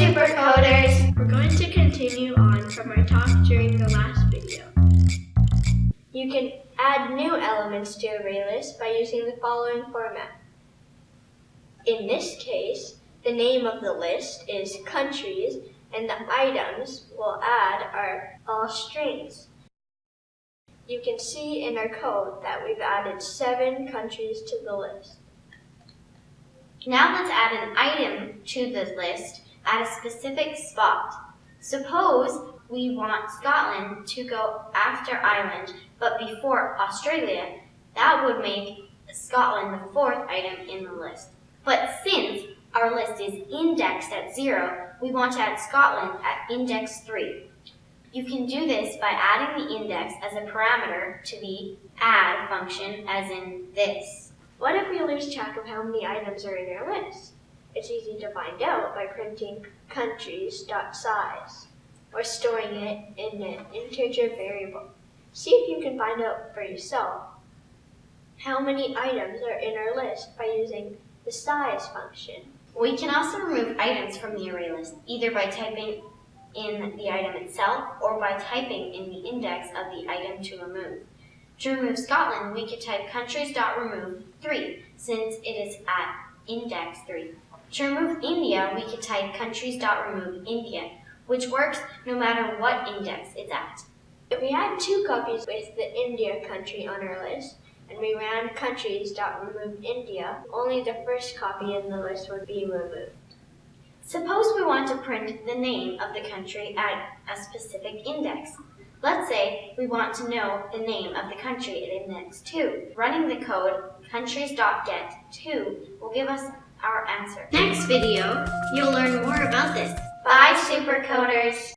Supercoders! We're going to continue on from our talk during the last video. You can add new elements to array list by using the following format. In this case, the name of the list is countries and the items we'll add are all strings. You can see in our code that we've added seven countries to the list. Now let's add an item to the list at a specific spot. Suppose we want Scotland to go after Ireland, but before Australia. That would make Scotland the fourth item in the list. But since our list is indexed at zero, we want to add Scotland at index three. You can do this by adding the index as a parameter to the add function as in this. What if we lose track of how many items are in our list? It's easy to find out by printing countries.size or storing it in an integer variable. See if you can find out for yourself how many items are in our list by using the size function. We can also remove items from the array list, either by typing in the item itself or by typing in the index of the item to remove. To remove Scotland, we could type countries.remove 3, since it is at index 3. To remove India, we could type countries.remove India, which works no matter what index it's at. If we had two copies with the India country on our list, and we ran countries.remove India, only the first copy in the list would be removed. Suppose we want to print the name of the country at a specific index. Let's say we want to know the name of the country at index 2. Running the code countries.get2 will give us our answer. Next video, you'll learn more about this. Bye, Supercoders!